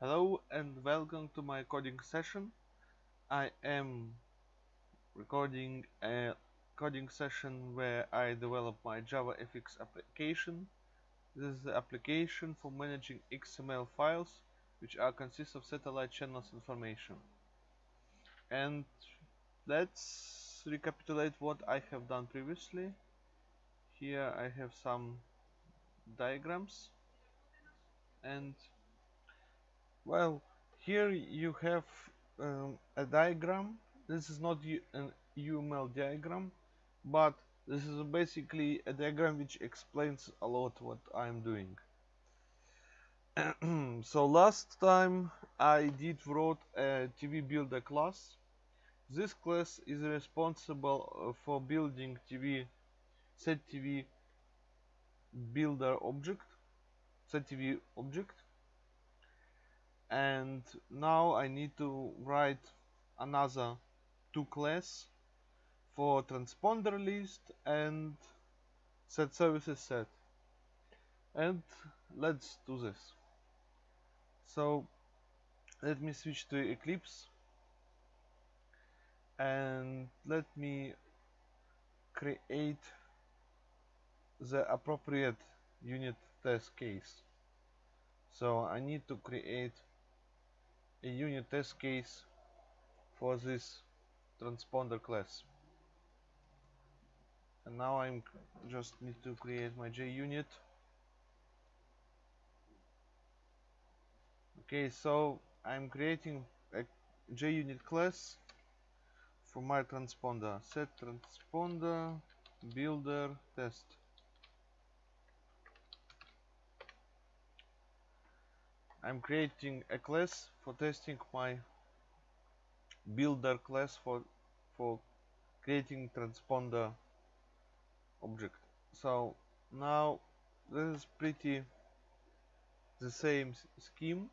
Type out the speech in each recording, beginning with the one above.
Hello and welcome to my coding session. I am recording a coding session where I develop my JavaFX application. This is the application for managing XML files which are consist of satellite channels information. And let's recapitulate what I have done previously. Here I have some diagrams and well here you have um, a diagram. This is not an UML diagram but this is basically a diagram which explains a lot what I'm doing. So last time I did wrote a TV builder class. This class is responsible uh, for building TV set TV builder object set TV object and now I need to write another two class for transponder list and set services set. And let's do this. So let me switch to Eclipse. And let me create the appropriate unit test case. So I need to create a unit test case for this transponder class. And now I'm just need to create my JUnit okay so I'm creating a JUnit class for my transponder. Set transponder builder test I'm creating a class for testing my builder class for for creating transponder object. So now this is pretty the same scheme.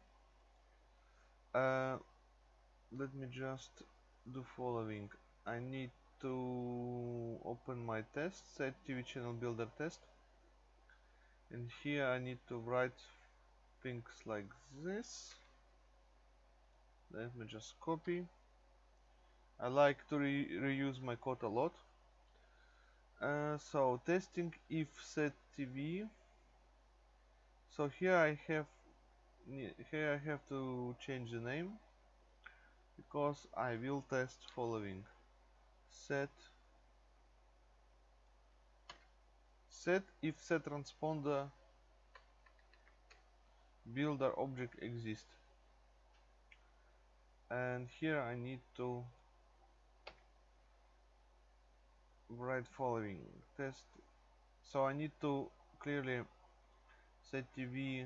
Uh, let me just do following. I need to open my test set TV channel builder test. And here I need to write things like this. Let me just copy. I like to re reuse my code a lot. Uh, so testing if set TV so here I have here I have to change the name because I will test following. Set set if set transponder builder object exist. And here I need to write following test. So I need to clearly set TV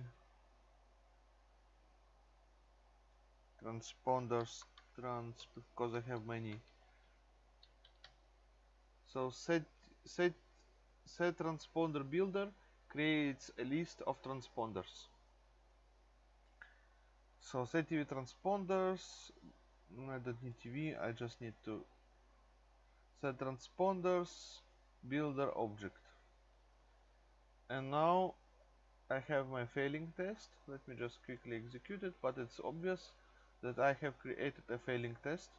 transponders trans because I have many. So set set set transponder builder creates a list of transponders so set TV transponders. I don't need TV I just need to set transponders builder object. And now I have my failing test. Let me just quickly execute it but it's obvious that I have created a failing test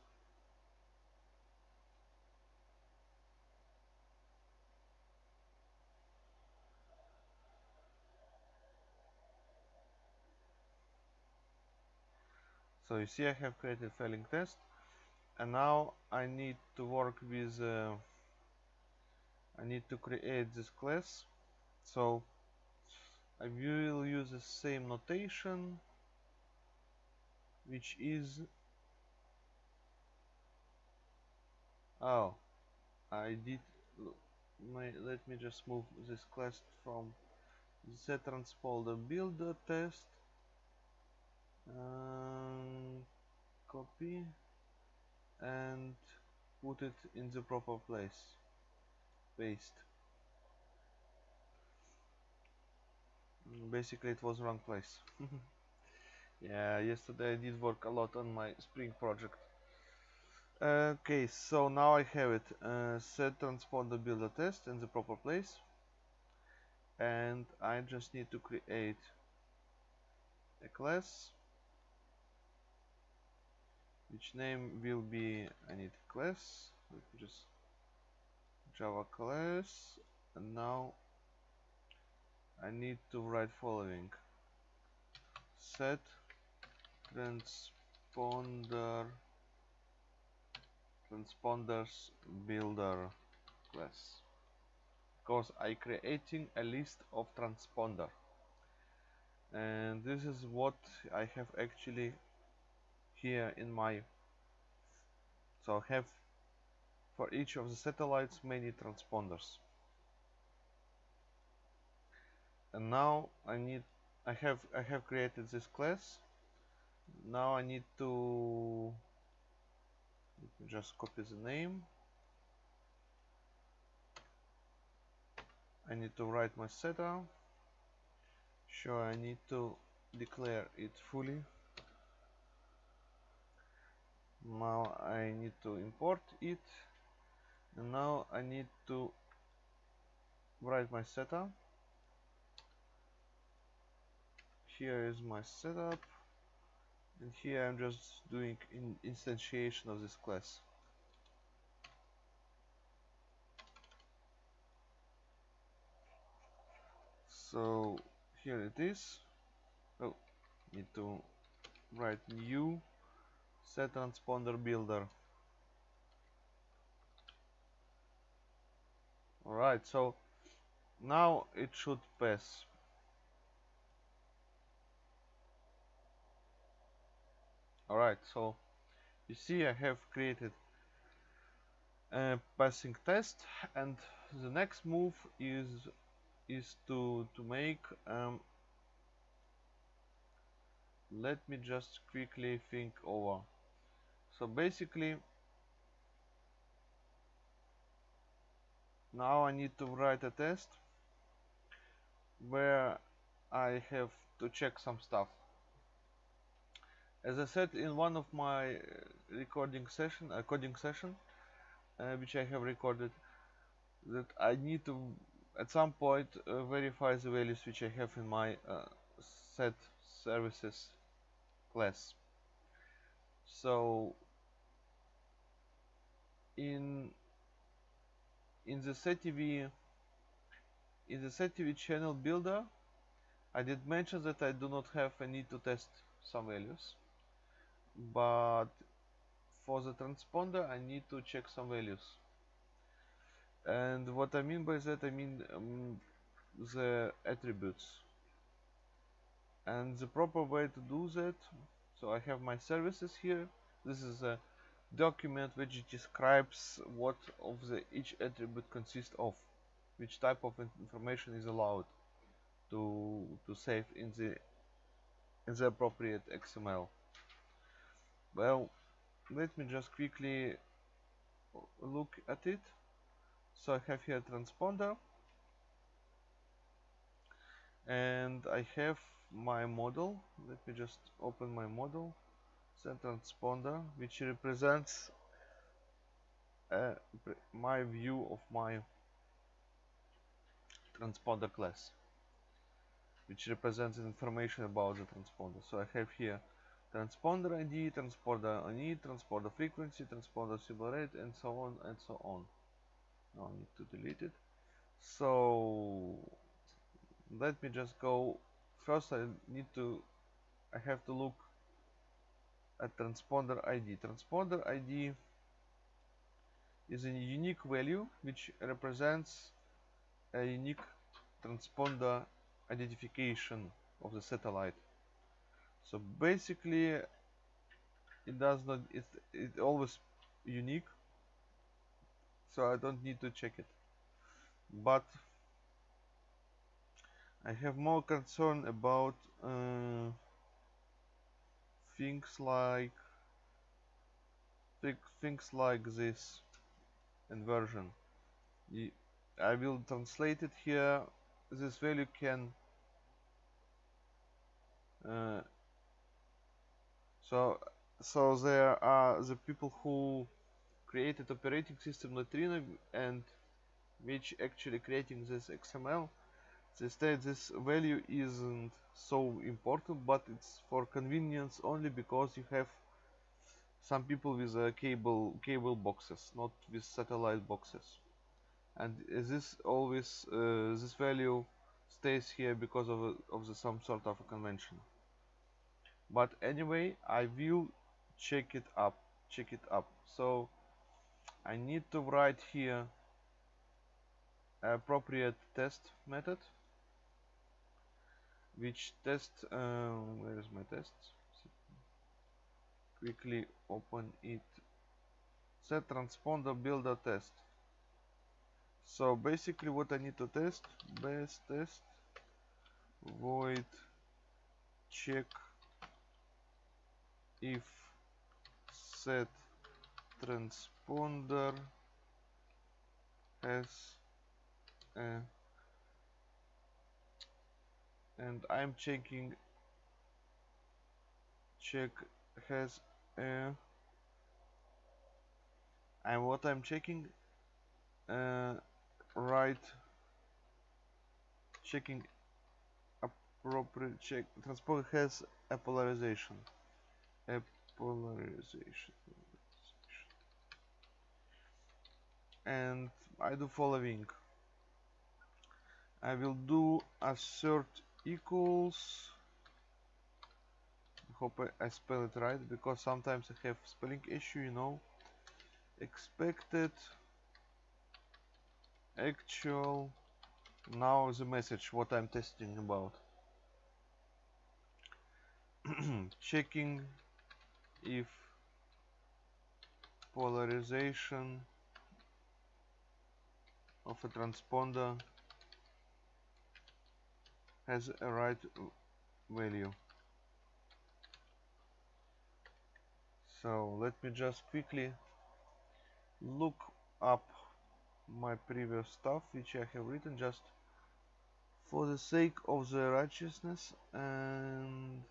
so you see I have created failing test and now I need to work with uh, I need to create this class. So I will use the same notation which is oh I did my let me just move this class from set transponder builder test um, copy and put it in the proper place. Paste. Basically it was wrong place. Yeah yesterday I did work a lot on my spring project. Okay so now I have it. Uh, set transponder builder test in the proper place. And I just need to create a class which name will be I need class. Just Java class. And now I need to write following. Set transponder transponders builder class. Because I creating a list of transponder. And this is what I have actually here in my so I have for each of the satellites many transponders. And now I need I have I have created this class. Now I need to just copy the name. I need to write my setup. Sure I need to declare it fully now I need to import it. And now I need to write my setup. Here is my setup. And here I'm just doing in instantiation of this class. So here it is. Oh need to write new set transponder builder. Alright so now it should pass. Alright so you see I have created a passing test and the next move is is to to make um, let me just quickly think over so basically now I need to write a test where I have to check some stuff as I said in one of my uh, recording session, a coding session, uh, which I have recorded, that I need to at some point uh, verify the values which I have in my uh, set services class. So in in the SetTV in the SetTV channel builder, I did mention that I do not have a need to test some values but for the transponder I need to check some values. And what I mean by that I mean um, the attributes. And the proper way to do that so I have my services here. This is a document which describes what of the each attribute consists of which type of information is allowed to to save in the in the appropriate XML well let me just quickly look at it. So I have here transponder. And I have my model. Let me just open my model transponder which represents uh, my view of my transponder class which represents information about the transponder so I have here transponder ID, transponder ID, transponder frequency, transponder symbol rate, and so on and so on. Now I need to delete it. So let me just go. First, I need to. I have to look at transponder ID. Transponder ID is a unique value which represents a unique transponder identification of the satellite so basically it does not it's it always unique so I don't need to check it but I have more concern about uh, things like things like this inversion I will translate it here. This value can uh, so so there are the people who created operating system neutrino and which actually creating this xml they state this value isn't so important but it's for convenience only because you have some people with uh, cable cable boxes not with satellite boxes. And this always uh, this value stays here because of, a, of the, some sort of a convention. But anyway I will check it up check it up. So I need to write here appropriate test method which test um, where is my test? Quickly open it. Set transponder builder test. So basically what I need to test base test void check if set transponder has a and I'm checking check has a and what I'm checking uh, right checking appropriate check transport has a polarization a polarization and I do following. I will do assert equals hope I, spell it right because sometimes I have spelling issue you know. Expected actual now the message what I'm testing about. Checking if polarization of a transponder has a right value. So let me just quickly look up my previous stuff which I have written just for the sake of the righteousness and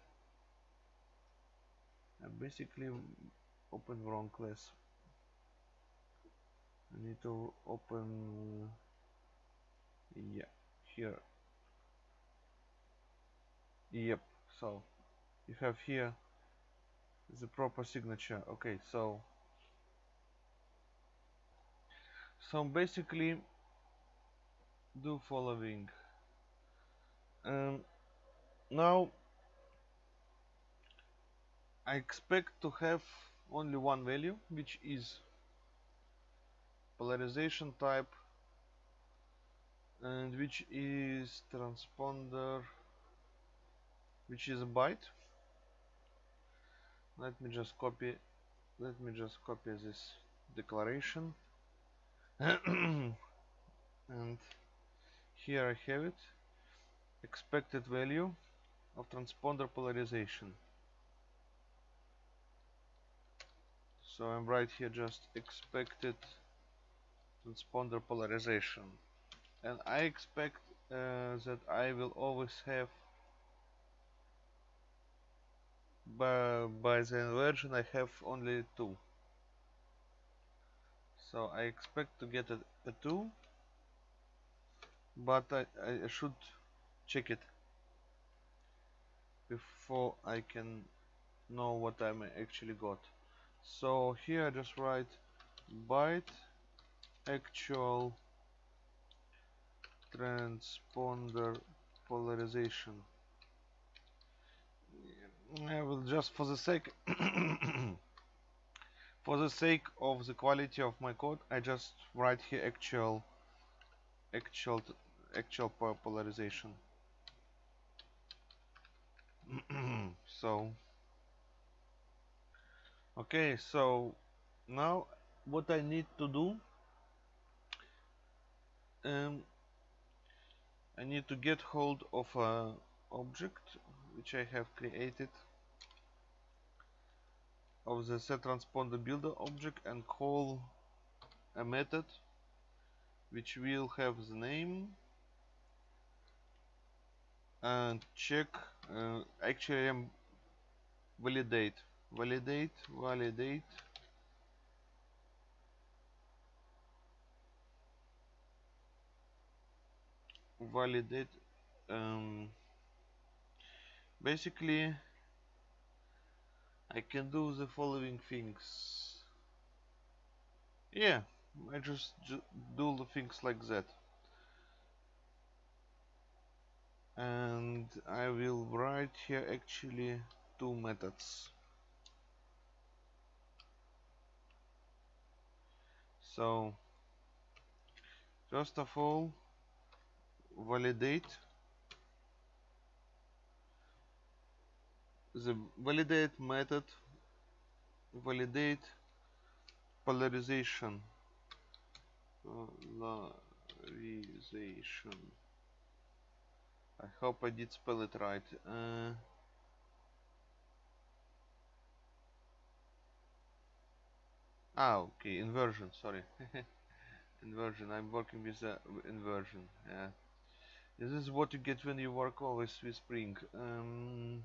I basically open wrong class. I need to open yeah here yep. So you have here the proper signature. Okay so so basically do following. Um, now I expect to have only one value which is polarization type and which is transponder which is a byte? Let me just copy let me just copy this declaration. And here I have it. Expected value of transponder polarization. So I'm right here just expected transponder polarization. And I expect uh, that I will always have by, by the inversion I have only two. So I expect to get a, a 2 but I, I should check it before I can know what I actually got. So here I just write byte actual transponder polarization I will just for the sake for the sake of the quality of my code I just write here actual actual actual polarization. So okay so now what I need to do um, I need to get hold of a object which I have created of the set transponder builder object and call a method which will have the name and check uh, actually I'm validate validate validate. Validate um, basically I can do the following things. Yeah I just do the things like that. And I will write here actually two methods. So first of all validate the validate method validate polarization polarization. I hope I did spell it right. Uh, ah okay inversion sorry. Inversion I'm working with the inversion yeah. This is what you get when you work always with Spring. Um,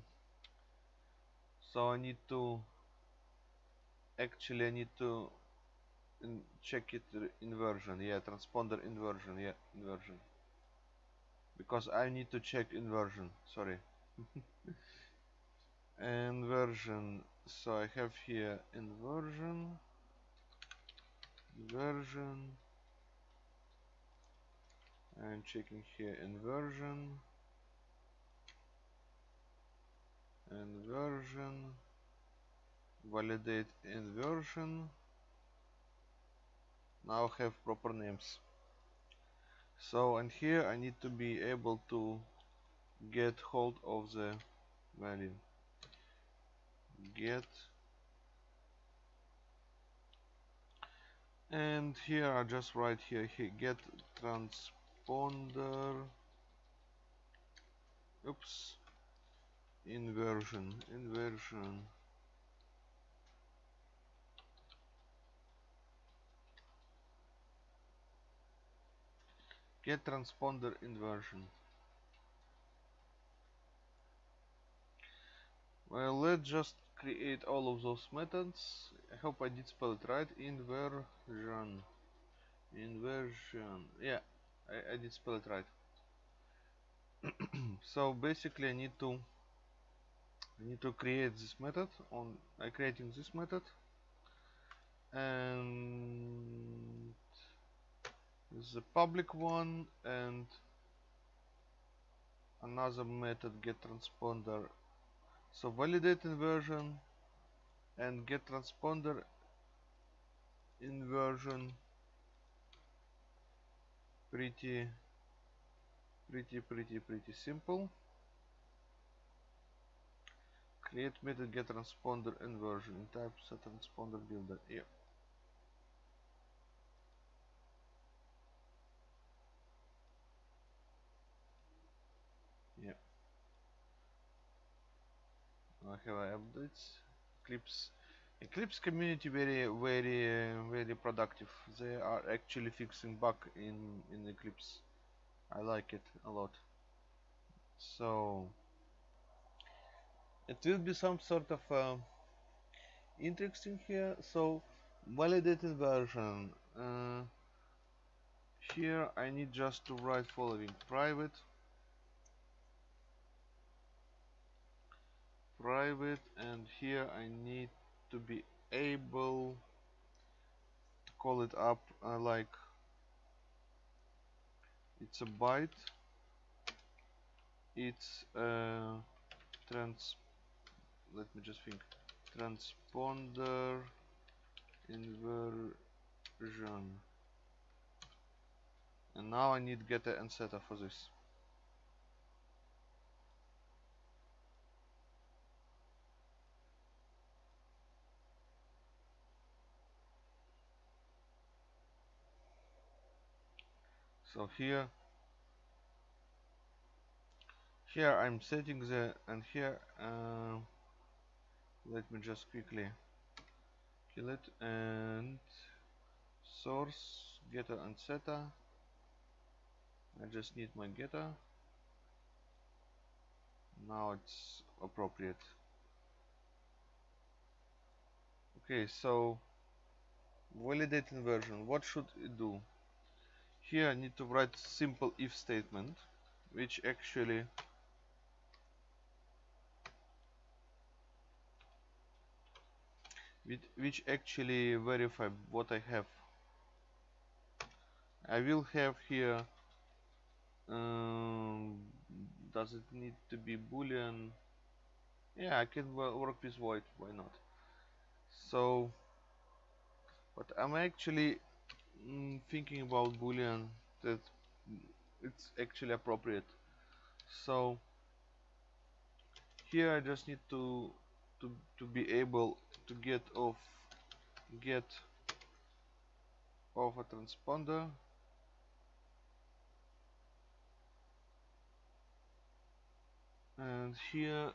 so I need to actually I need to check it inversion yeah transponder inversion yeah inversion. Because I need to check inversion sorry. Inversion so I have here inversion inversion and checking here inversion inversion validate inversion now have proper names. So and here I need to be able to get hold of the value. Get. And here I just write here, here get transponder. Oops inversion inversion. Get transponder inversion. Well let's just create all of those methods. I hope I did spell it right. Inversion. Inversion. Yeah I, I did spell it right. So basically I need to I need to create this method on I creating this method. And the public one and another method get transponder so validate inversion and get transponder inversion pretty pretty pretty pretty simple create method get transponder inversion in type set transponder builder yeah. Yeah. I have updates. Eclipse Eclipse community very very uh, very productive. They are actually fixing bug in in Eclipse I like it a lot. So it will be some sort of uh, interesting here. So validated version. Uh, here I need just to write following. Private. Private and here I need to be able to call it up uh, like it's a byte. It's a trans let me just think. Transponder inversion. And now I need getter and setter for this. So here here I'm setting the and here uh, let me just quickly kill it and source getter and setter. I just need my getter. Now it's appropriate. Okay so validate inversion what should it do? Here I need to write simple if statement which actually which, which actually verify what I have. I will have here um, does it need to be boolean? Yeah I can work with void why not? So but I'm actually mm, thinking about boolean that it's actually appropriate. So here I just need to to to be able to get off get off a transponder. And here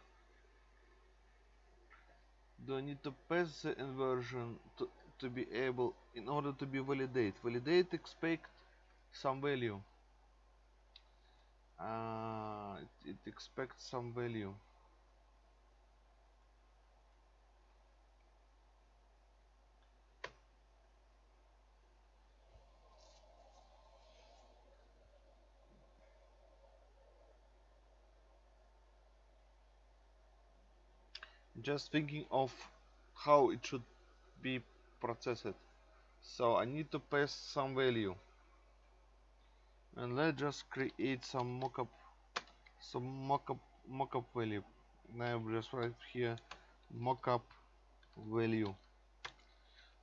do I need to pass the inversion to, to be able in order to be validate? Validate expect some value. Uh, it, it expects some value just thinking of how it should be processed. So I need to pass some value. And let's just create some mockup some mockup mockup value. Now just write here mockup value.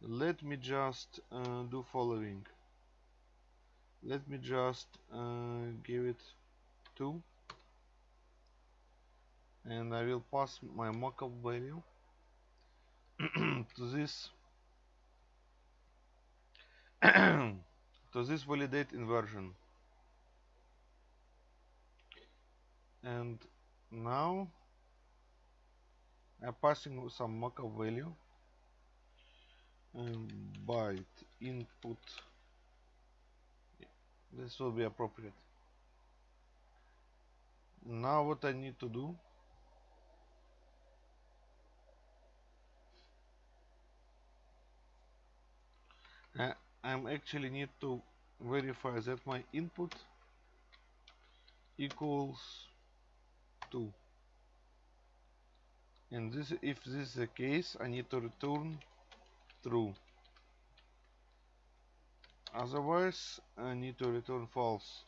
Let me just uh, do following. Let me just uh, give it 2 and I will pass my mockup value. To this to this validate inversion. And now I'm passing some mockup value. And byte input. This will be appropriate. Now what I need to do I am actually need to verify that my input equals 2 and this if this is the case I need to return true. Otherwise I need to return false.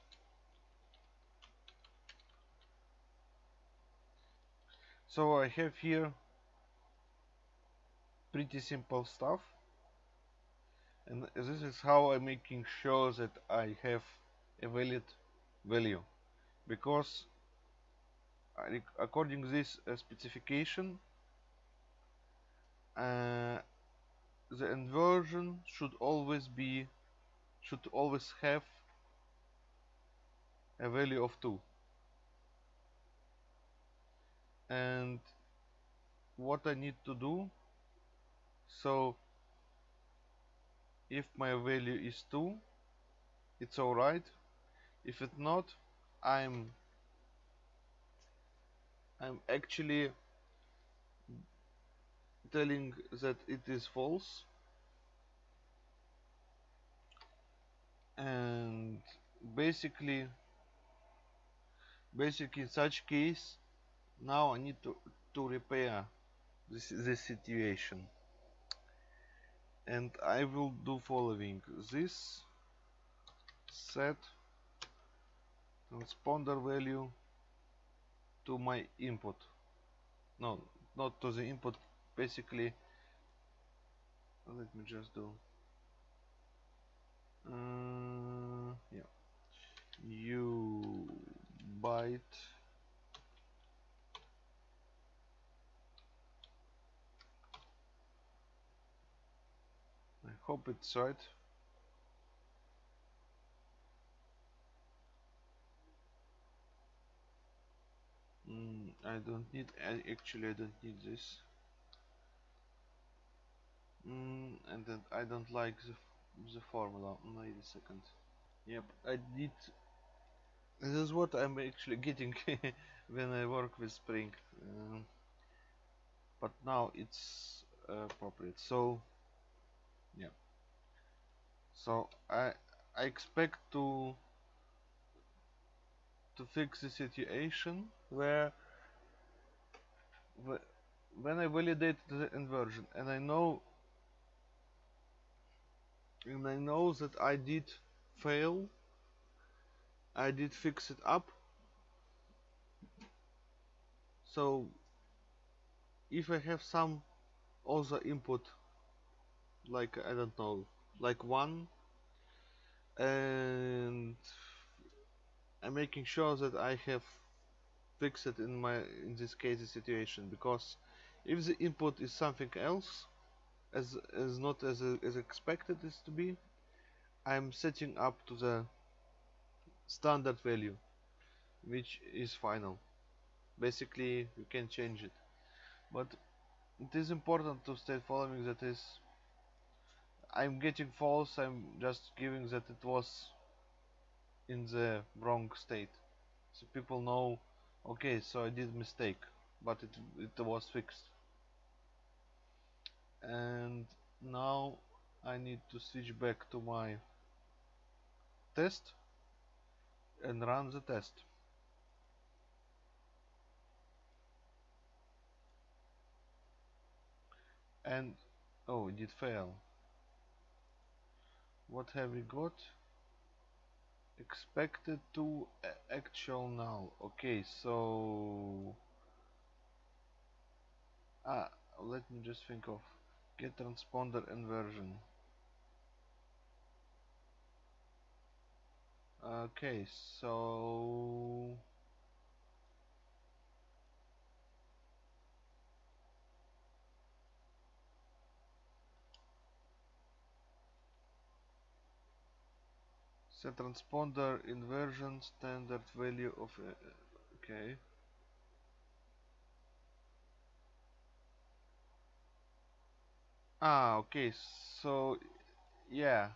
So I have here pretty simple stuff and this is how I'm making sure that I have a valid value. Because according to this uh, specification uh, the inversion should always be should always have a value of 2 and what I need to do so if my value is 2 it's alright if it's not I'm I'm actually telling that it is false. And basically basically in such case now I need to, to repair this, this situation and I will do following. This set transponder value to my input. No not to the input basically let me just do uh, yeah. You byte hope it's right. Mm, I don't need, actually I don't need this. Mm, and then I don't like the, the formula. Wait a second. Yep, I did. This is what I'm actually getting when I work with Spring. Um, but now it's uh, appropriate. So so I I expect to to fix the situation where when I validate the inversion. And I know and I know that I did fail. I did fix it up. So if I have some other input like I don't know like one and I'm making sure that I have fixed it in my in this case the situation because if the input is something else as as not as, as expected is to be I'm setting up to the standard value which is final. Basically you can change it. But it is important to state following that is I'm getting false I'm just giving that it was in the wrong state. So people know okay so I did mistake but it, it was fixed. And now I need to switch back to my test and run the test. And oh it did fail what have we got? Expected to actual null. Okay so ah let me just think of get transponder inversion. Okay so set transponder inversion standard value of uh, okay. Ah okay so yeah.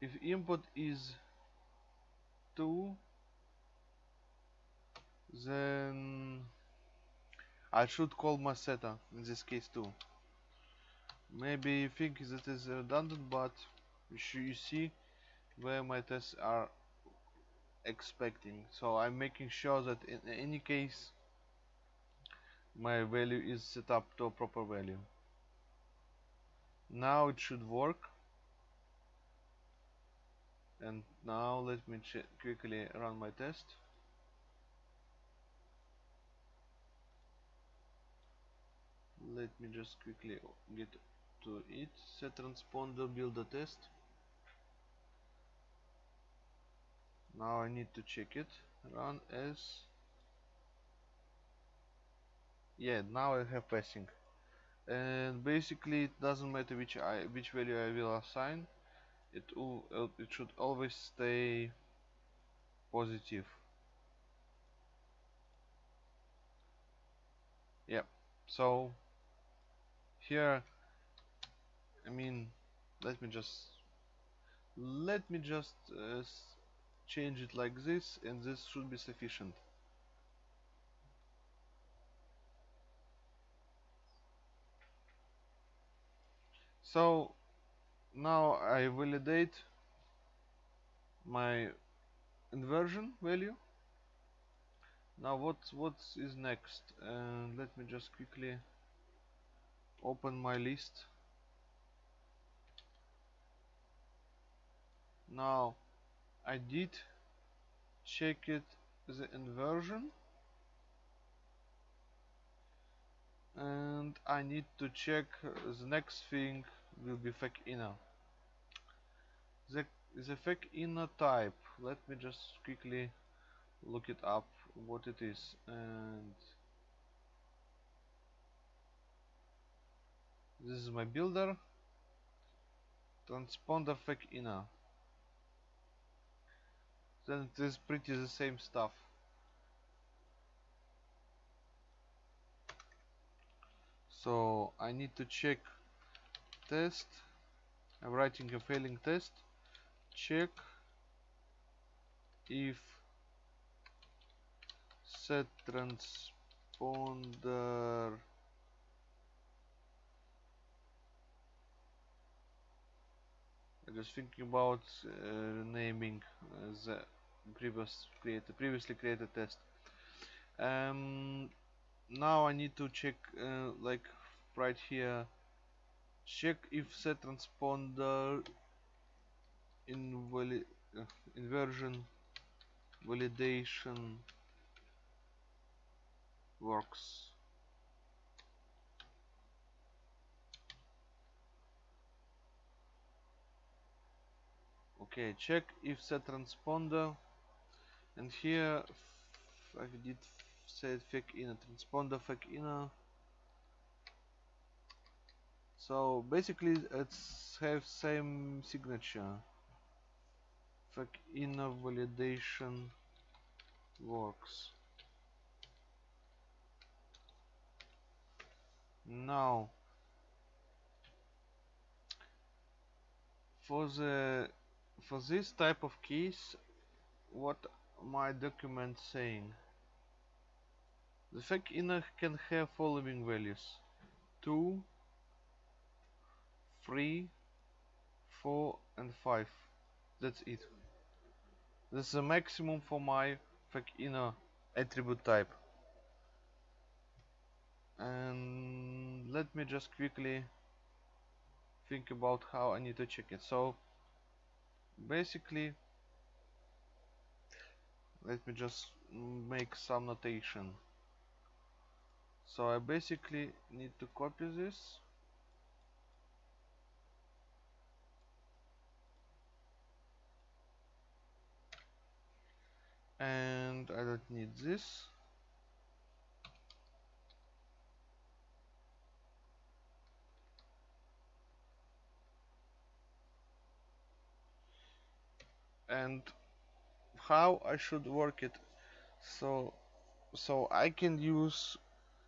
If input is 2 then I should call Maseta in this case too maybe you think that is redundant but you see where my tests are expecting. So I'm making sure that in any case my value is set up to a proper value. Now it should work. And now let me quickly run my test. Let me just quickly get to it. Set transponder builder test now I need to check it. Run as yeah now I have passing. And basically it doesn't matter which I which value I will assign. It will it should always stay positive. Yeah so here I mean let me just let me just uh, change it like this and this should be sufficient. So now I validate my inversion value. Now what what is next? And let me just quickly open my list. Now I did check it the inversion. And I need to check the next thing will be FEC inner. The, the FEC inner type let me just quickly look it up what it is and this is my builder. Transponder FEC inner then it is pretty the same stuff. So I need to check test. I'm writing a failing test. Check if set transponder I'm just thinking about uh, naming uh, the previous created previously created test. Um, now I need to check uh, like right here. Check if set transponder invali uh, inversion validation works. Okay check if set transponder and here I did set FEC inner transponder FEC inner so basically it's have same signature. FEC inner validation works. Now for the for this type of keys what my document saying the FEC inner can have following values. 2 3 4 and 5 that's it. That's the maximum for my FEC inner attribute type. And let me just quickly think about how I need to check it. So basically let me just make some notation. So I basically need to copy this. And I don't need this. And how I should work it. So so I can use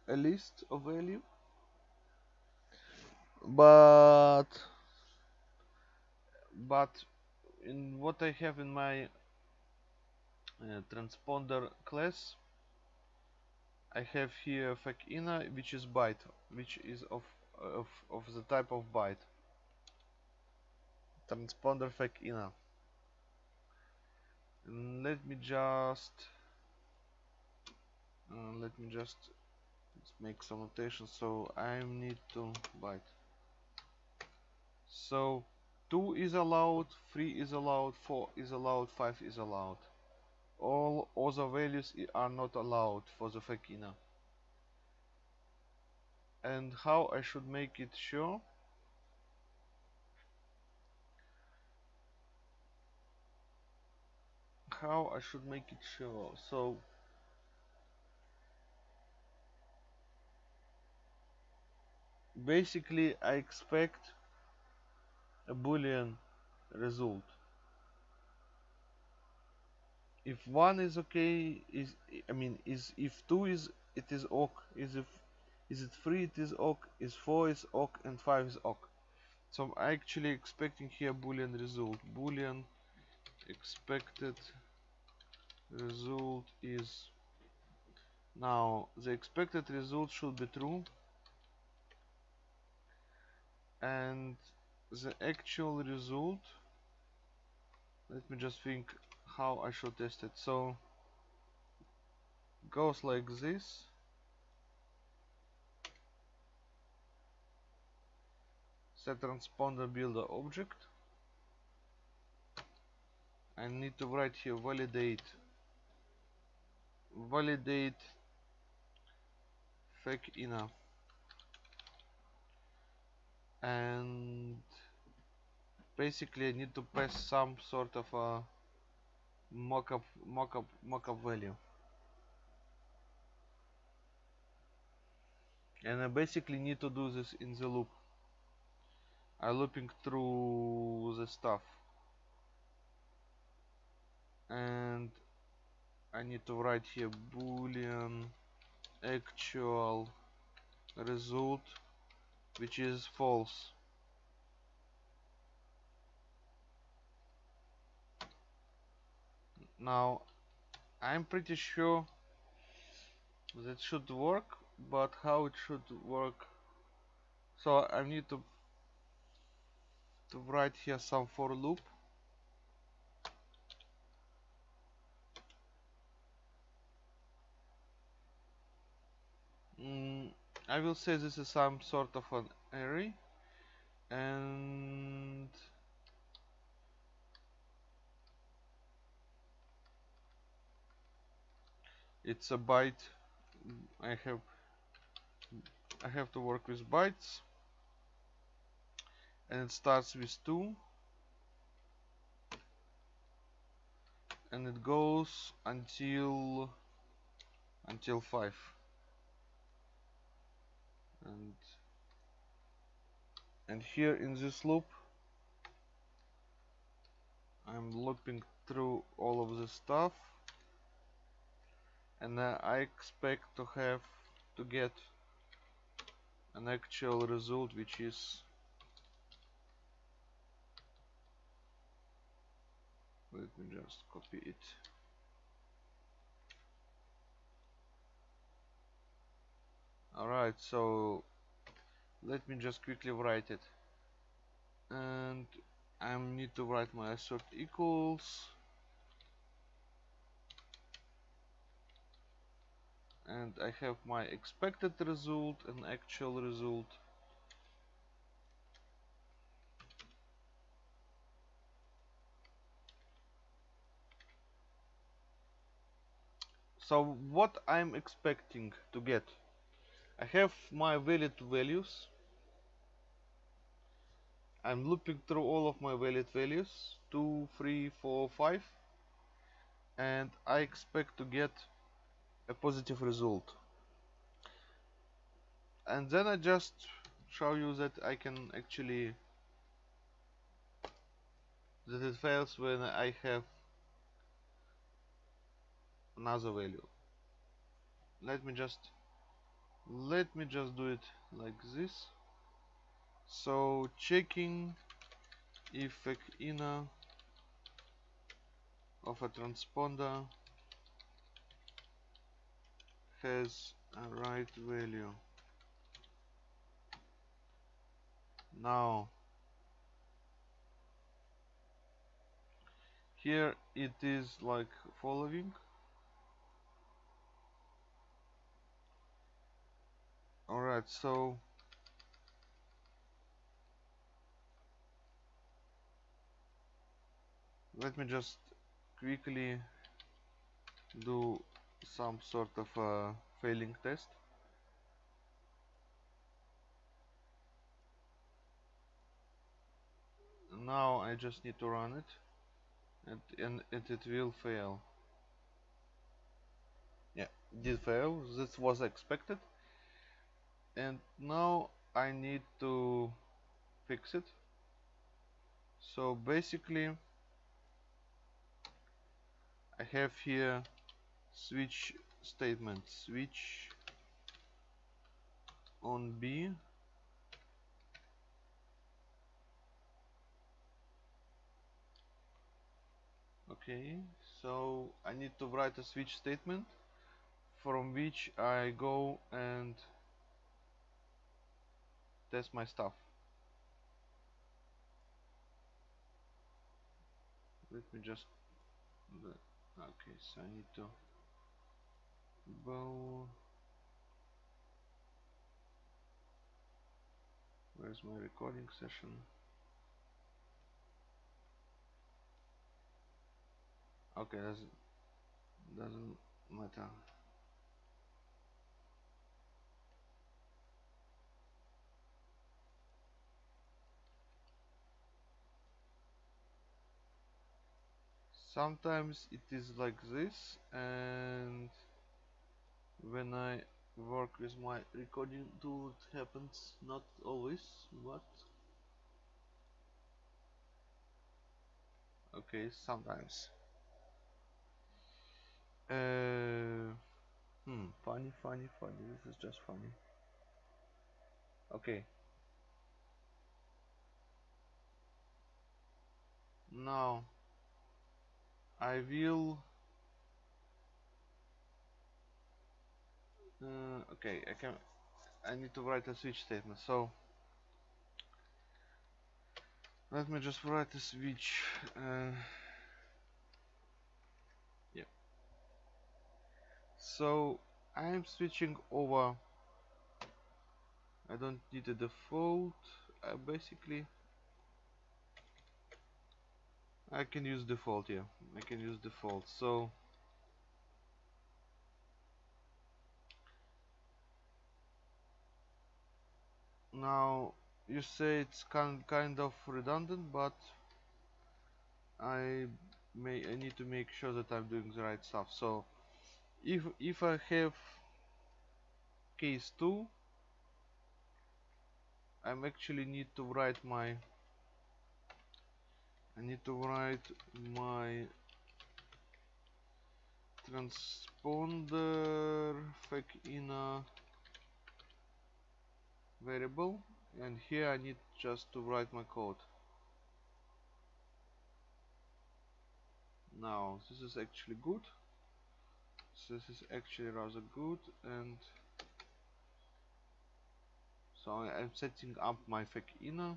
a list of value but but in what I have in my uh, transponder class I have here inner which is byte which is of of, of the type of byte. Transponder and let me just uh, let me just make some notation. So I need to byte so 2 is allowed 3 is allowed 4 is allowed 5 is allowed. All other values are not allowed for the FEC inner. And how I should make it sure how I should make it sure so basically I expect a boolean result. If one is okay is I mean is if two is it is ok is if is it three it is ok is four is ok and five is ok. So I'm actually expecting here boolean result. Boolean expected result is now the expected result should be true. And the actual result let me just think how I should test it. So goes like this. Set transponder builder object. I need to write here validate validate FEC inner. And basically I need to pass some sort of a mockup mockup mockup value. And I basically need to do this in the loop. I'm looping through the stuff. And I need to write here boolean actual result which is false. Now I'm pretty sure that should work but how it should work? So I need to to write here some for loop mm, I will say this is some sort of an array and it's a byte. I have I have to work with bytes and it starts with 2 and it goes until until 5 and and here in this loop I'm looping through all of the stuff. And uh, I expect to have to get an actual result which is let me just copy it alright so let me just quickly write it. And I need to write my assert equals. And I have my expected result and actual result. So what I'm expecting to get I have my valid values. I'm looping through all of my valid values. 2 3 4 5 and I expect to get a positive result. And then I just show you that I can actually that it fails when I have another value. Let me just let me just do it like this. So checking if inner of a transponder has a right value. Now here it is like following alright so let me just quickly do some sort of a failing test. Now I just need to run it and, and, and it will fail. Yeah did fail. This was expected and now I need to fix it. So basically I have here switch statement. Switch on B. Okay so I need to write a switch statement from which I go and test my stuff. Let me just okay so I need to bow. Where's my recording session? Okay doesn't doesn't matter sometimes it is like this and when I work with my recording tool it happens not always but okay sometimes. Uh, hmm funny funny funny this is just funny. Okay. Now I will uh, okay I can I need to write a switch statement so let me just write a switch uh, yeah. So I'm switching over I don't need a default I basically I can use default, yeah. I can use default. So now you say it's kind kind of redundant, but I may I need to make sure that I'm doing the right stuff. So if if I have case 2 I'm actually need to write my I need to write my transponder fake in a variable. And here I need just to write my code. Now this is actually good. This is actually rather good. And so I'm setting up my FEC inner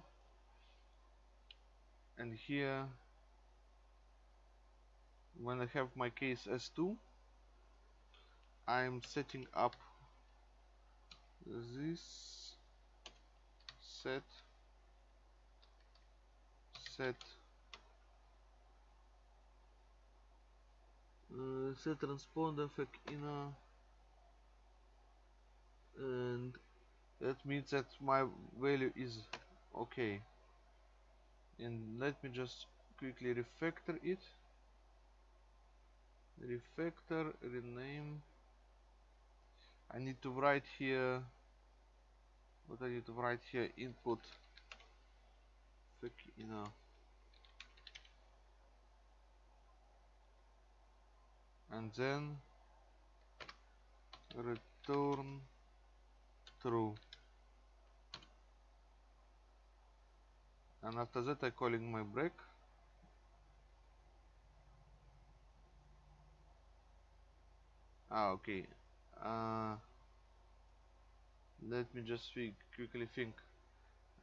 and here when I have my case S2 I'm setting up this set set uh, set transponder FEC inner and that means that my value is okay and let me just quickly refactor it. Refactor rename. I need to write here what I need to write here input. You know. And then return true and after that I calling my break ah okay uh, let me just quickly think.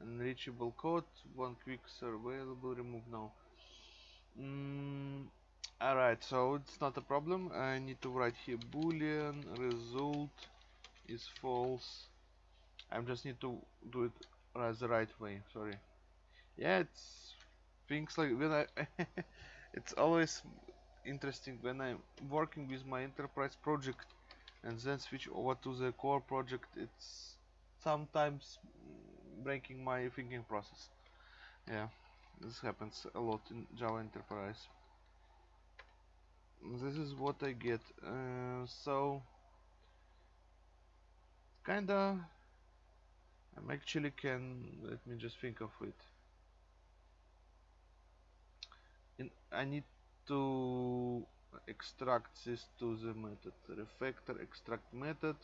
Unreachable code one quick available remove now. Mm, alright so it's not a problem. I need to write here boolean result is false. I just need to do it the right way sorry yeah it's things like when I it's always interesting when I'm working with my enterprise project and then switch over to the core project it's sometimes breaking my thinking process. Yeah this happens a lot in Java Enterprise. This is what I get uh, so kinda I'm actually can let me just think of it in, I need to extract this to the method. Refactor extract method.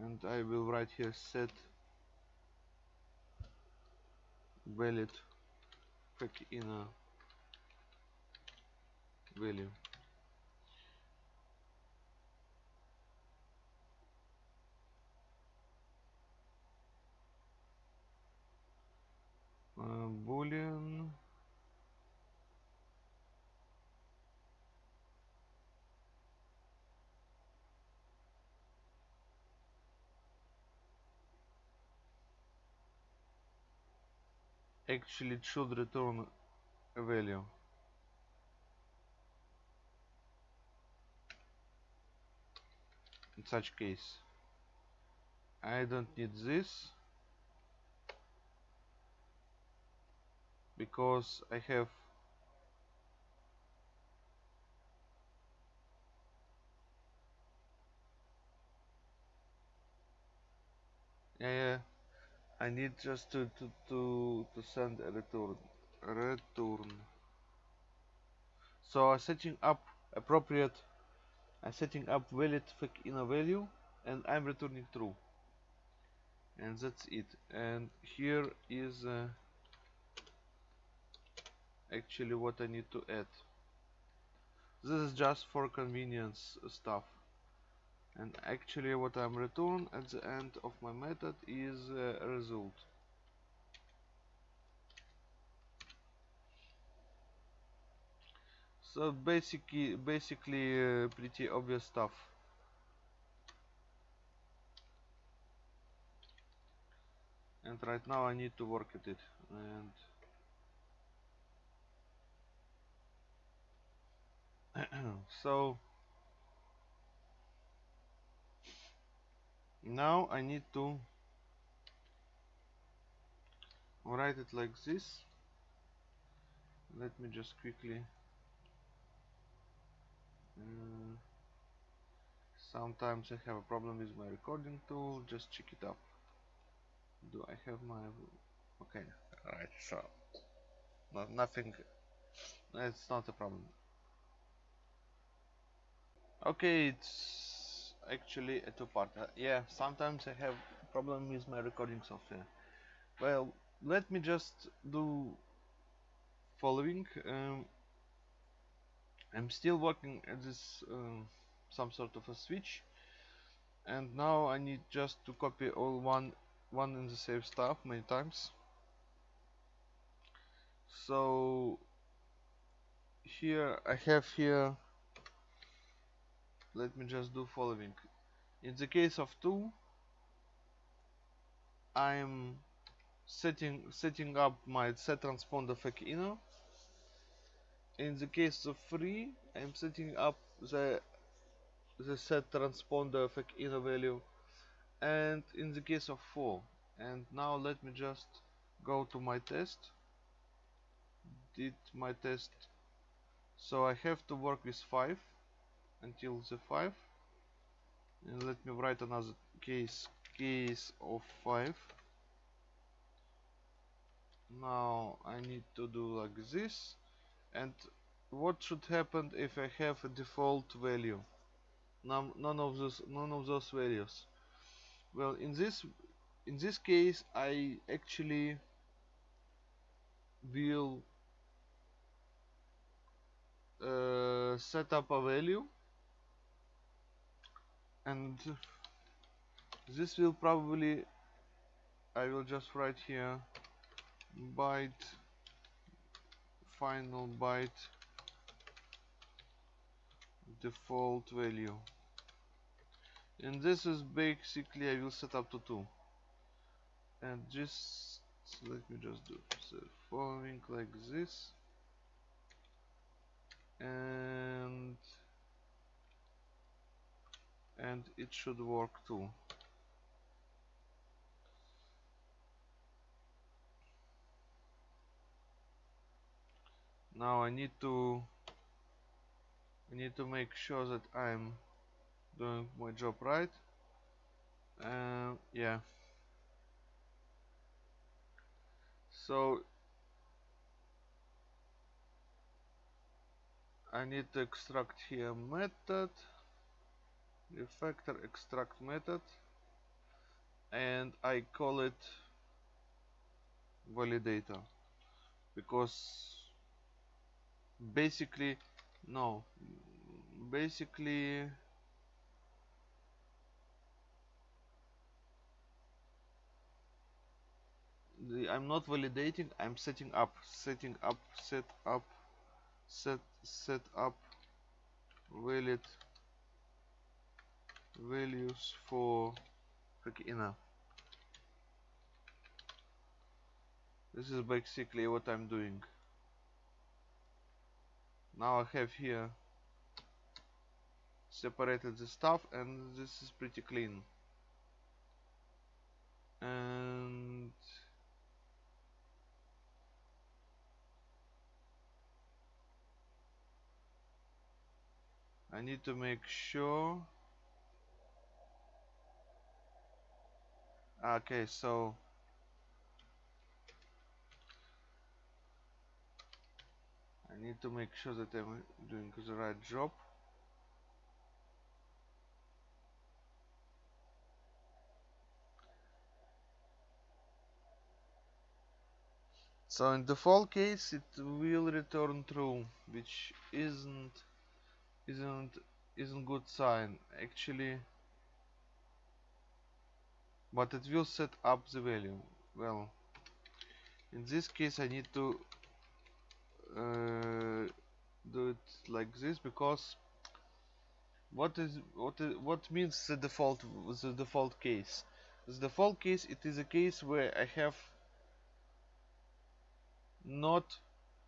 And I will write here set valid FEC inner value Э, boolean actually it should return a value. In such case I don't need this because I have yeah, yeah. I need just to, to, to, to send a return return. So I'm setting up appropriate I'm setting up valid inner value and I'm returning true. And that's it. And here is uh, actually what I need to add. This is just for convenience stuff. And actually what I'm return at the end of my method is a result. So basically basically uh, pretty obvious stuff. And right now I need to work at it. And so now I need to write it like this. Let me just quickly uh, sometimes I have a problem with my recording tool. Just check it up. Do I have my okay alright so not nothing it's not a problem okay it's actually a two-part uh, yeah sometimes I have problem with my recording software. Well let me just do following um, I'm still working at this um, some sort of a switch and now I need just to copy all one one and the same stuff many times. So here I have here let me just do following. In the case of 2 I'm setting setting up my set transponder FEC inner. In the case of 3 I'm setting up the the set transponder FEC inner value. And in the case of 4 and now let me just go to my test. Did my test. So I have to work with 5 until the 5 and let me write another case case of 5 now I need to do like this. And what should happen if I have a default value? None, of those none of those values. Well in this in this case I actually will uh, set up a value and this will probably I will just write here byte final byte default value. And this is basically I will set up to 2 and just let me just do the following like this. And and it should work too. Now I need to I need to make sure that I'm doing my job right. Uh, yeah. So I need to extract here method refactor extract method and I call it validator. Because basically no basically the, I'm not validating I'm setting up setting up set up set set up valid values for inner this is basically what I'm doing. Now I have here separated the stuff and this is pretty clean. And I need to make sure okay so I need to make sure that I'm doing the right job. So in the case it will return true which isn't isn't isn't good sign. Actually but it will set up the value. Well in this case I need to uh, do it like this because what is what is what means the default the default case? The default case it is a case where I have not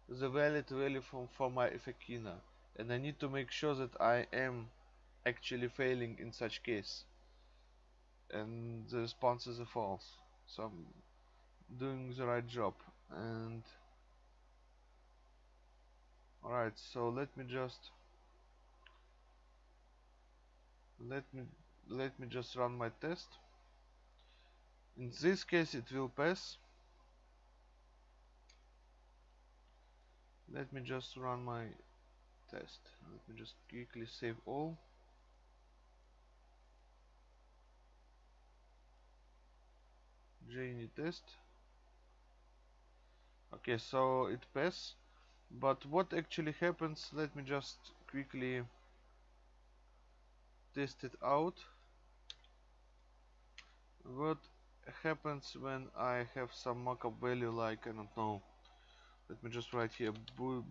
the valid value from for my FEC inner and I need to make sure that I am actually failing in such case and the responses are false. So I'm doing the right job and alright so let me just let me let me just run my test. In this case it will pass. Let me just run my test. Let me just quickly save all JUnit test. Okay so it passed but what actually happens let me just quickly test it out. What happens when I have some mockup value like I don't know let me just write here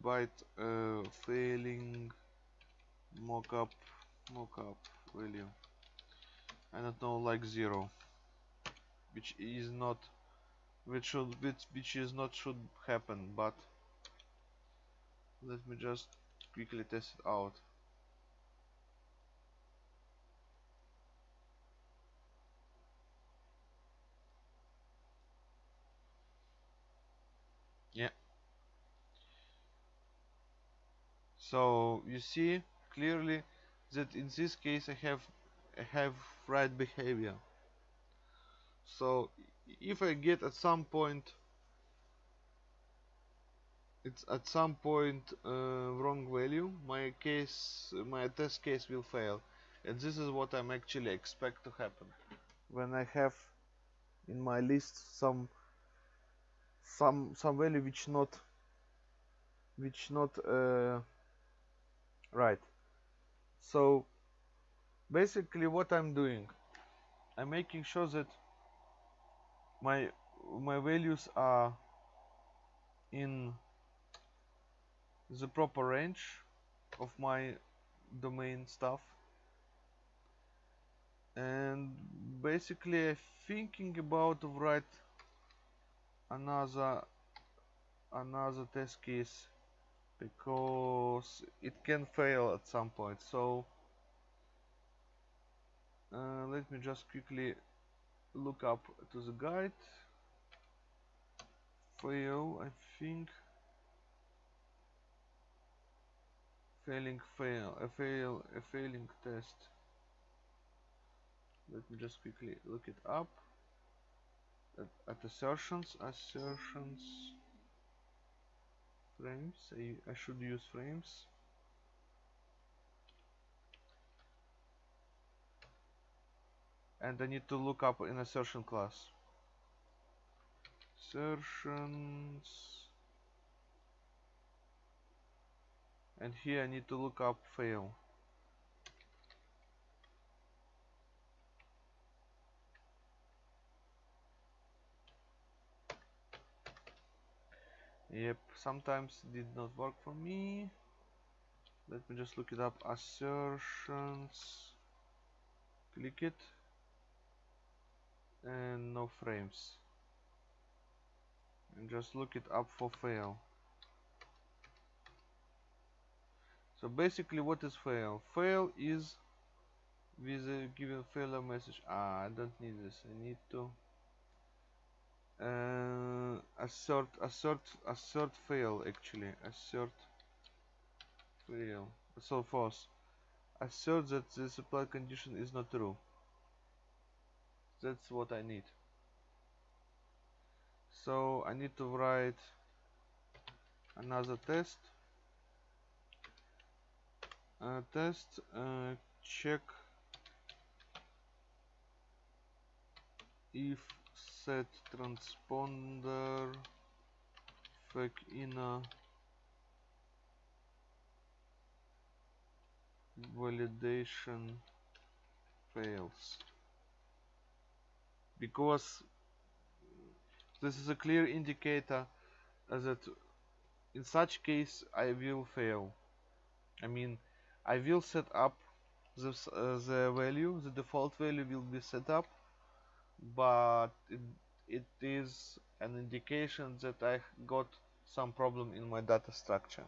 byte uh, failing mockup mockup value. I don't know like zero which is not which should which, which is not should happen but let me just quickly test it out. Yeah. So you see clearly that in this case I have I have right behavior so if I get at some point it's at some point uh, wrong value my case my test case will fail. And this is what I'm actually expect to happen. When I have in my list some some some value which not which not uh, right. So basically what I'm doing I'm making sure that my my values are in the proper range of my domain stuff. And basically I'm thinking about to write another another test case because it can fail at some point. So uh, let me just quickly look up to the guide. Fail I think. Failing fail a fail a failing test. Let me just quickly look it up. At, at assertions assertions. Frames I, I should use frames and I need to look up in assertion class. Assertions. And here I need to look up fail. Yep sometimes did not work for me. Let me just look it up. Assertions. Click it and no frames. And just look it up for fail. So basically what is fail? Fail is with a given failure message. Ah I don't need this. I need to uh, assert assert assert fail actually. Assert fail. So false. Assert that the supply condition is not true that's what I need. So I need to write another test. Uh, test uh, check if set transponder FEC inner validation fails because this is a clear indicator that in such case I will fail. I mean I will set up the, uh, the value the default value will be set up but it, it is an indication that I got some problem in my data structure.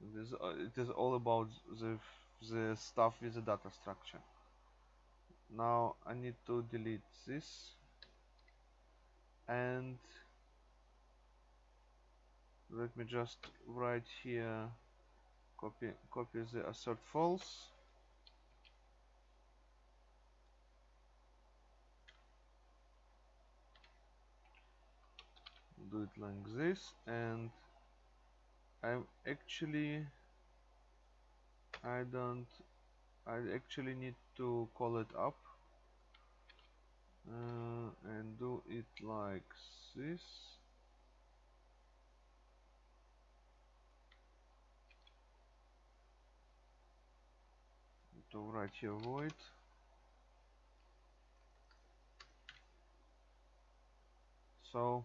It is, uh, it is all about the, the stuff with the data structure now I need to delete this. And let me just write here copy copy the assert false. Do it like this. And I'm actually I don't I actually need to call it up. Uh, and do it like this. To write here void. So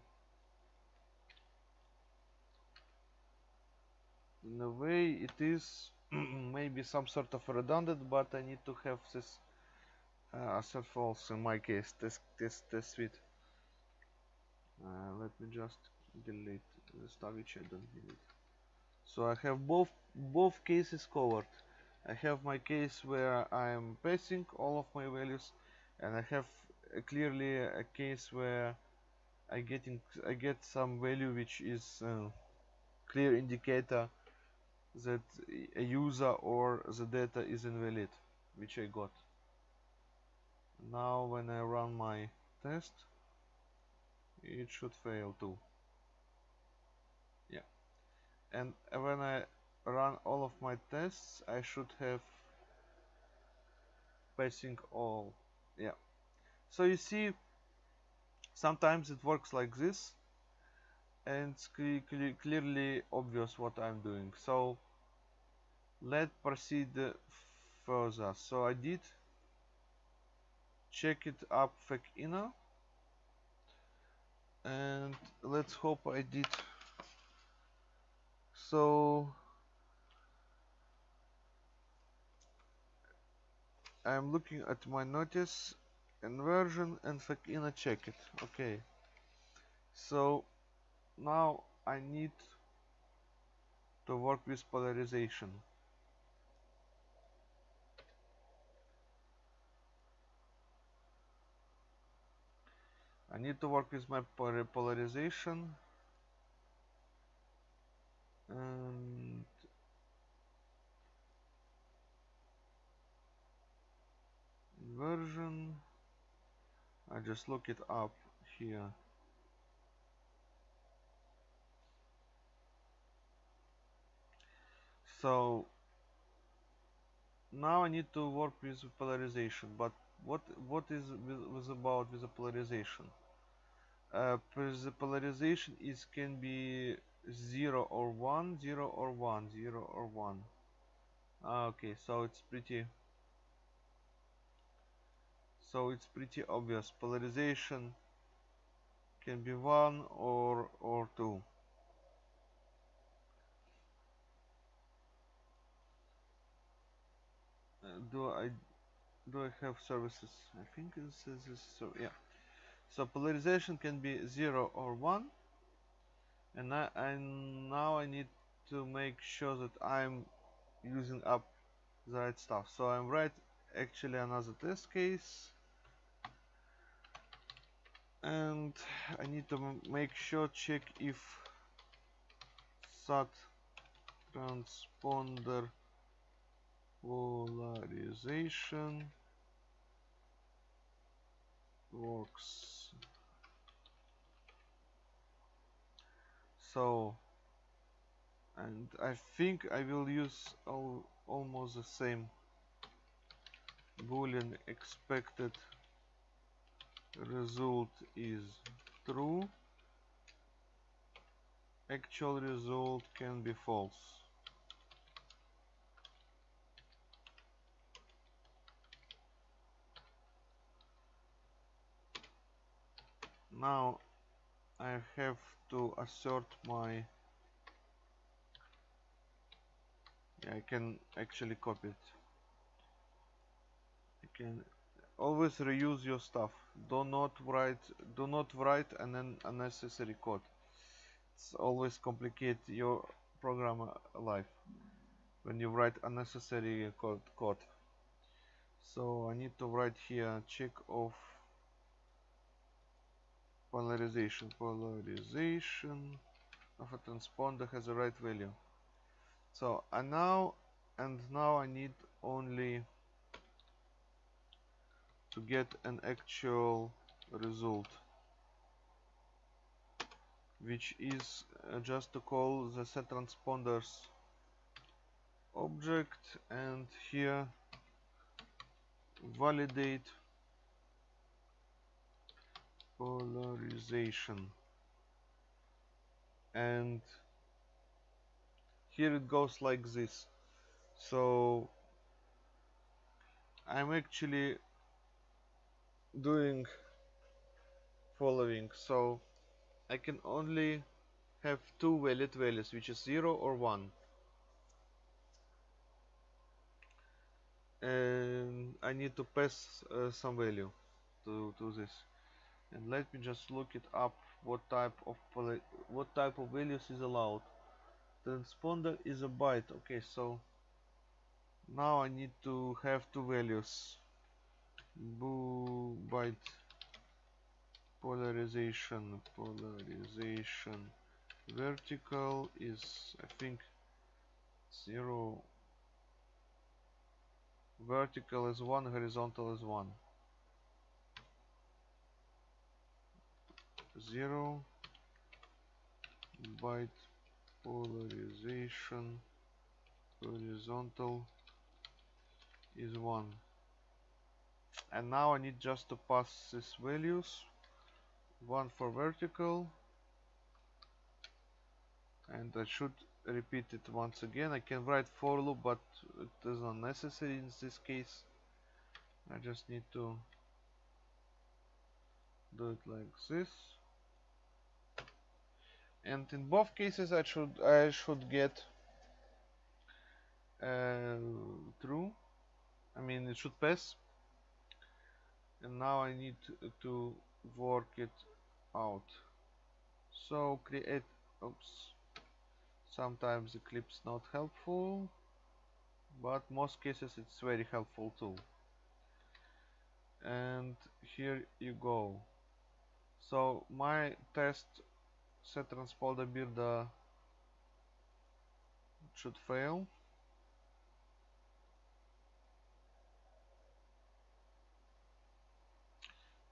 in a way it is maybe some sort of redundant but I need to have this uh, assert false in my case this this this suite. Uh, let me just delete the stuff which I don't need so I have both both cases covered. I have my case where I am passing all of my values and I have a clearly a case where I getting I get some value which is uh, clear indicator that a user or the data is invalid which I got. Now when I run my test it should fail too. Yeah. And when I run all of my tests I should have passing all. Yeah. So you see sometimes it works like this and clearly obvious what I'm doing. So let's proceed further. So I did check it up FEC inner and let's hope I did. So I'm looking at my notice inversion and FEC inner check it. Okay. So now I need to work with polarization. I need to work with my polarization. And inversion. I just look it up here so now I need to work with polarization but what what is about with the polarization? Uh, the polarization is can be 0 or 1 0 or 1 0 or 1 ah, okay so it's pretty so it's pretty obvious. Polarization can be 1 or or 2 do I do I have services? I think this is so yeah. So polarization can be 0 or 1 and I, and now I need to make sure that I'm using up the right stuff. So I'm right actually another test case. And I need to make sure check if SAT transponder polarization. Works. So and I think I will use al almost the same boolean expected result is true. Actual result can be false now I have to assert my yeah, I can actually copy it. I can always reuse your stuff. Do not write do not write an unnecessary code. It's always complicate your program uh, life when you write unnecessary uh, code, code. So I need to write here check of polarization polarization of a transponder has the right value. So and now and now I need only to get an actual result which is uh, just to call the set transponders object and here validate polarization. And here it goes like this. So I'm actually doing following. So I can only have two valid values which is 0 or 1 and I need to pass uh, some value to, to this and let me just look it up what type of what type of values is allowed. Transponder is a byte okay so now I need to have two values. Boo byte polarization polarization. Vertical is I think zero. Vertical is one horizontal is one zero byte polarization horizontal is 1 and now I need just to pass these values one for vertical and I should repeat it once again. I can write for loop but it is not necessary in this case. I just need to do it like this and in both cases I should I should get uh, true I mean it should pass. And now I need to, work it out. So create oops sometimes Eclipse not helpful but most cases it's very helpful too. And here you go. So my test set transponder builder should fail.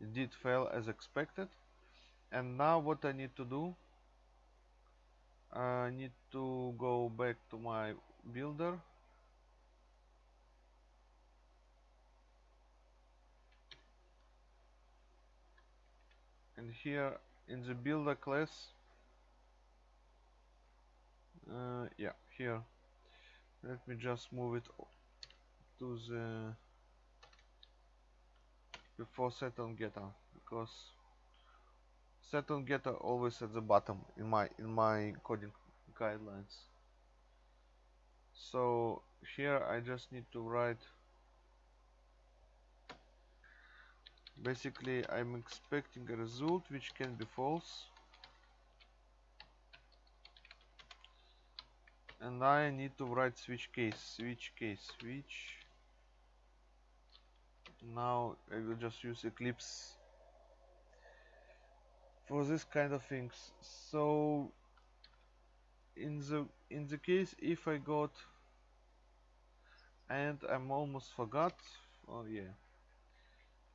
It did fail as expected. And now what I need to do? I need to go back to my builder. And here in the builder class uh, yeah here. Let me just move it to the before set on getter because set on getter always at the bottom in my in my coding guidelines. So here I just need to write basically I'm expecting a result which can be false and I need to write switch case switch case switch. Now I will just use Eclipse for this kind of things. So in the in the case if I got and I'm almost forgot oh yeah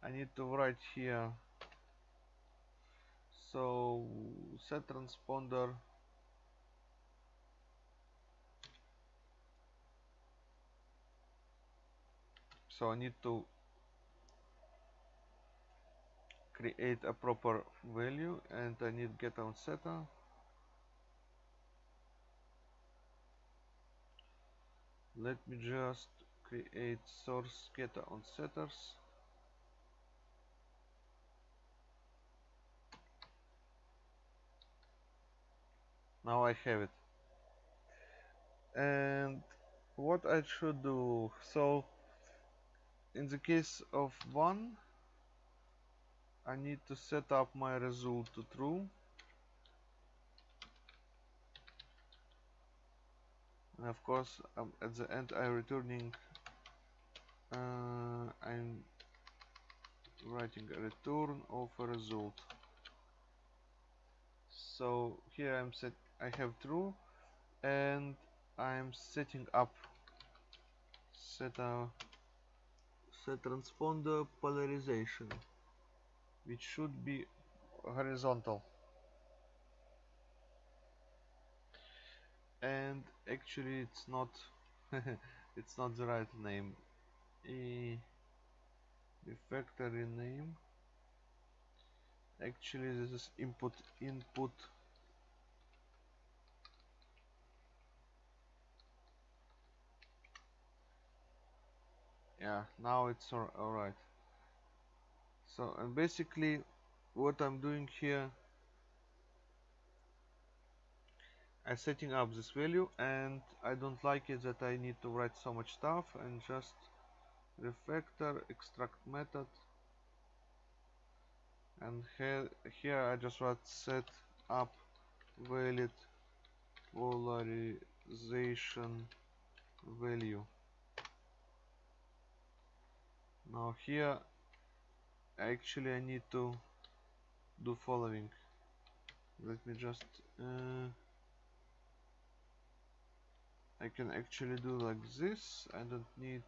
I need to write here. So set transponder so I need to create a proper value and I need get on setter. Let me just create source getter on setters. Now I have it. And what I should do so in the case of one I need to set up my result to true. And of course um, at the end I'm returning uh, I'm writing a return of a result. So here I'm set I have true and I'm setting up set a set transponder polarization. Which should be horizontal. And actually it's not it's not the right name. E factory name. Actually this is input input yeah now it's alright. So and basically what I'm doing here I'm setting up this value and I don't like it that I need to write so much stuff and just refactor extract method. And here, here I just write set up valid polarization value now here actually I need to do following. Let me just uh, I can actually do like this. I don't need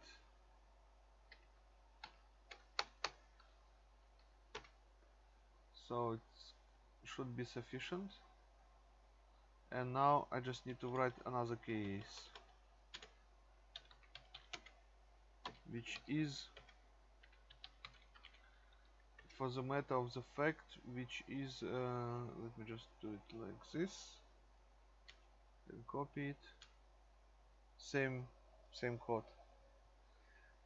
so it should be sufficient. And now I just need to write another case which is for the matter of the fact which is uh, let me just do it like this. And copy it. Same same code.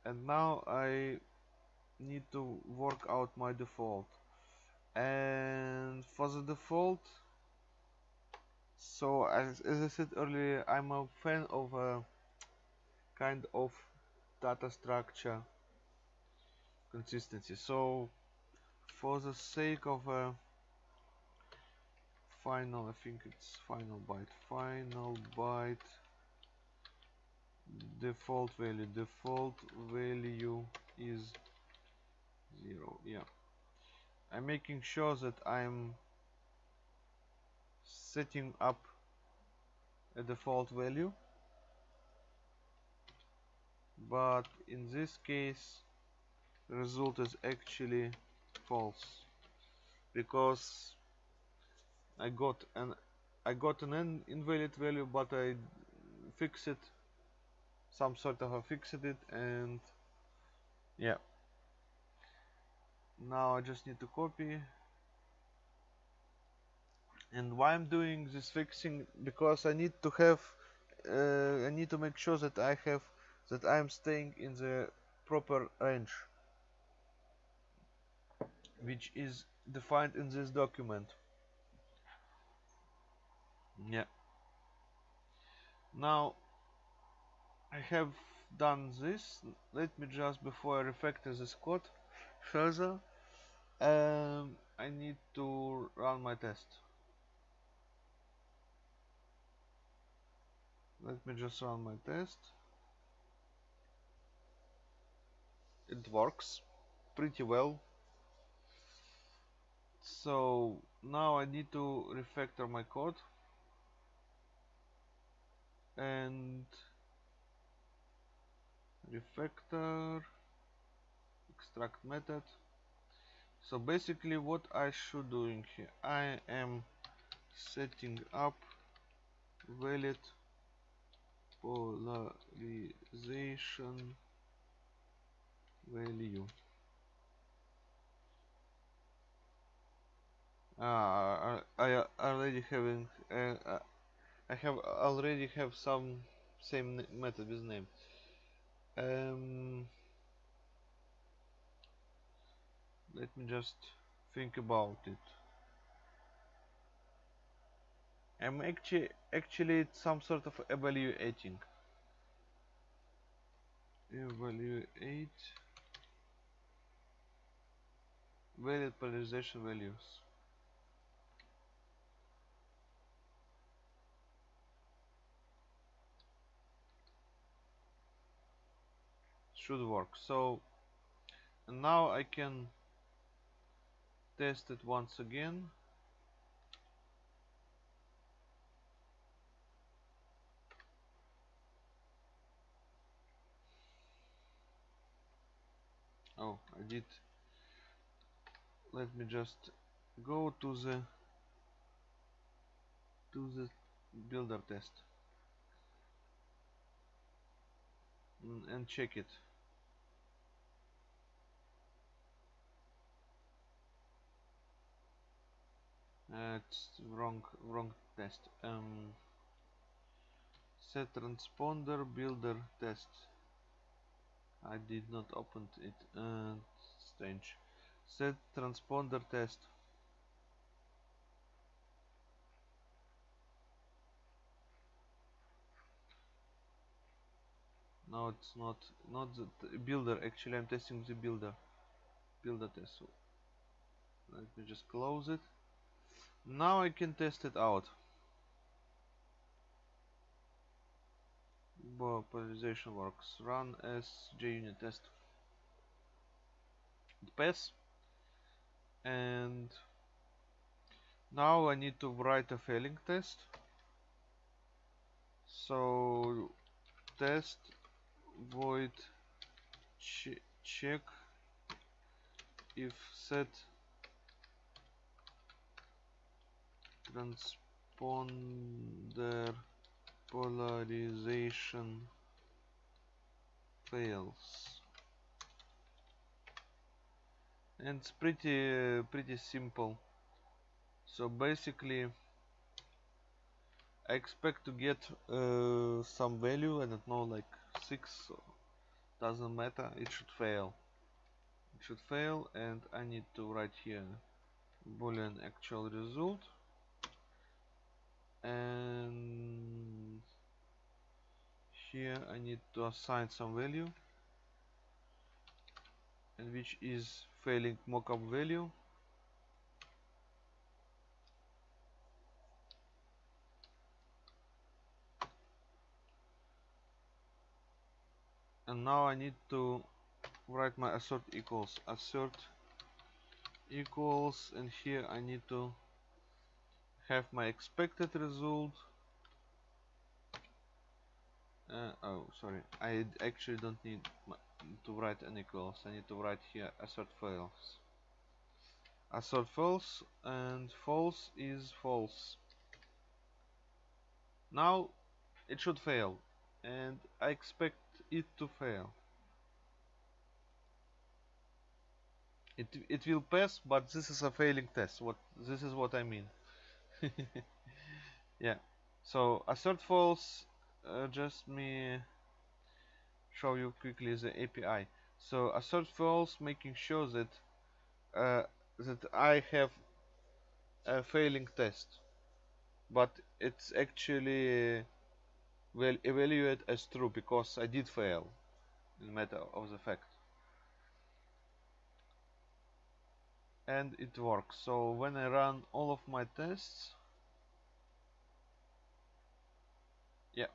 And now I need to work out my default. And for the default so as, as I said earlier I'm a fan of a kind of data structure consistency. So for the sake of a final I think it's final byte. Final byte. Default value. Default value is zero. Yeah. I'm making sure that I'm setting up a default value. But in this case the result is actually false. Because I got an I got an invalid value but I fixed it some sort of a fixed it and yeah. Now I just need to copy. And why I'm doing this fixing because I need to have uh, I need to make sure that I have that I'm staying in the proper range which is defined in this document. Yeah. Now I have done this. Let me just before I refactor this code further um, I need to run my test. Let me just run my test. It works pretty well so now I need to refactor my code. And refactor extract method. So basically what I should doing here I am setting up valid polarization value uh, I already having uh, I have already have some same method with name. Um, let me just think about it. I'm actually actually some sort of evaluating. Evaluate. Valid polarization values should work. So now I can test it once again. Oh I did. Let me just go to the to the builder test. Mm, and check it uh, it's wrong wrong test. Um, set transponder builder test. I did not open it. Uh, strange. Set transponder test. No it's not not the builder. Actually I'm testing the builder. Builder test. So let me just close it now I can test it out. Polarization works. Run as JUnit test. It pass. And now I need to write a failing test. So test void ch check if set transponder polarization fails. And it's pretty uh, pretty simple. So basically I expect to get uh, some value. I don't know like 6 doesn't matter. It should fail. It should fail and I need to write here boolean actual result and here I need to assign some value and which is failing mockup value. And now I need to write my assert equals. Assert equals and here I need to have my expected result. Uh, oh sorry. I actually don't need to write an equals I need to write here assert false assert false and false is false. Now it should fail. And I expect it to fail. It it will pass but this is a failing test. What this is what I mean yeah. So assert false uh, just me show you quickly the API so assert false making sure that uh, that I have a failing test. But it's actually will evaluate as true because I did fail in matter of the fact and it works. So when I run all of my tests yeah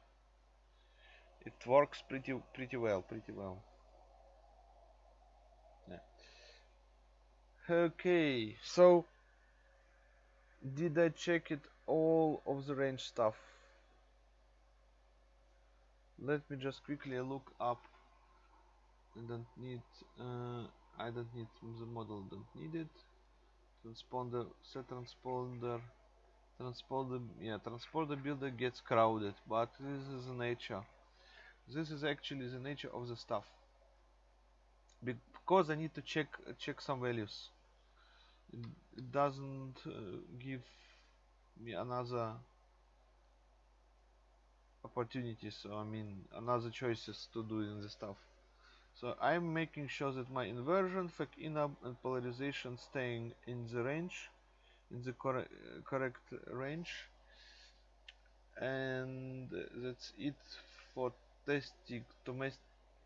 it works pretty pretty well pretty well. Yeah. Okay so did I check it all of the range stuff? Let me just quickly look up. I don't need uh, I don't need the model don't need it. Transponder set transponder. Transponder yeah transponder builder gets crowded but this is the nature. This is actually the nature of the stuff. Because I need to check check some values. It, doesn't uh, give me another opportunities so I mean another choices to do in the stuff so I'm making sure that my inversion, inab and polarization staying in the range in the cor uh, correct range. And that's it for testing to make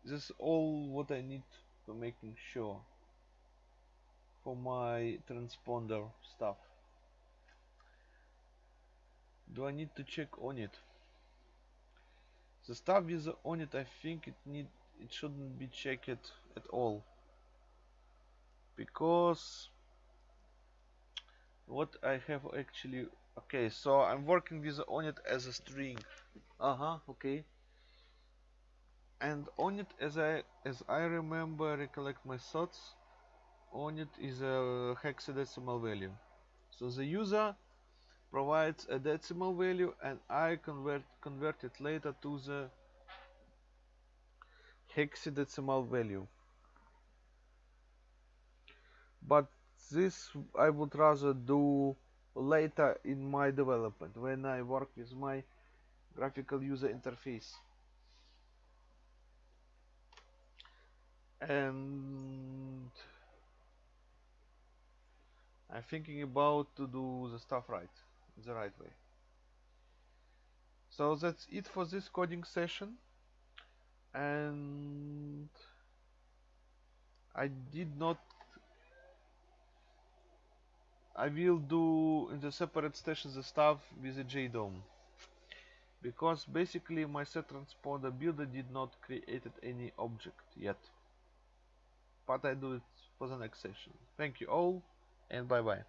this all what I need for making sure for my transponder stuff. Do I need to check on it? The stuff with the ONID I think it need it shouldn't be checked at all. Because what I have actually okay so I'm working with ONID as a string. Uh-huh okay. And ONID as I as I remember recollect my thoughts ONID is a hexadecimal value. So the user provides a decimal value and I convert convert it later to the hexadecimal value. But this I would rather do later in my development when I work with my graphical user interface. And I'm thinking about to do the stuff right the right way. So that's it for this coding session and I did not I will do in the separate station the stuff with the JDOM. Because basically my set transponder builder did not created any object yet. But I do it for the next session. Thank you all and bye bye